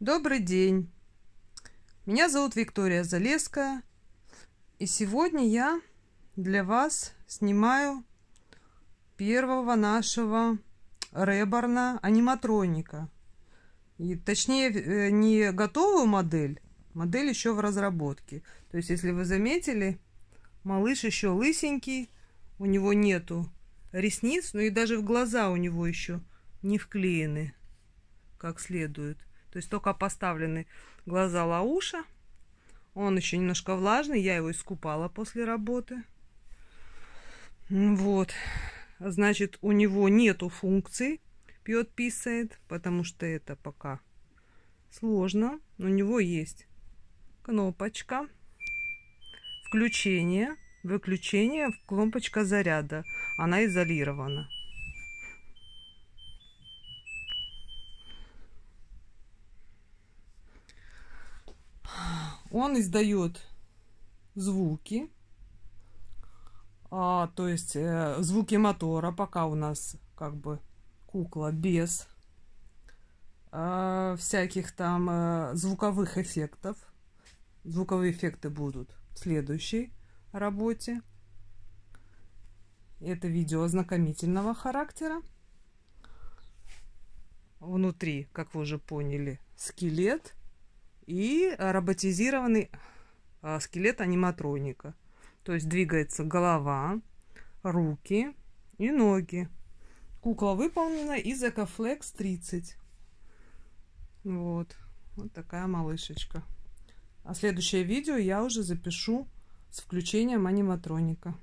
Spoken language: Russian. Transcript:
Добрый день! Меня зовут Виктория Залеская. И сегодня я для вас снимаю первого нашего реборна аниматроника. И, точнее, э, не готовую модель, модель еще в разработке. То есть, если вы заметили, малыш еще лысенький, у него нету ресниц, ну и даже в глаза у него еще не вклеены как следует. То есть только поставлены глаза Лауша. Он еще немножко влажный, я его искупала после работы. Вот. Значит, у него нету функций пьет, писает, потому что это пока сложно. Но у него есть кнопочка включение, выключение, кнопочка заряда. Она изолирована. Он издает звуки, а, то есть э, звуки мотора, пока у нас как бы кукла без э, всяких там э, звуковых эффектов. Звуковые эффекты будут в следующей работе. Это видео ознакомительного характера. Внутри, как вы уже поняли, скелет – и роботизированный а, скелет аниматроника. То есть двигается голова, руки и ноги. Кукла выполнена из Ecoflex 30. Вот. Вот такая малышечка. А следующее видео я уже запишу с включением аниматроника.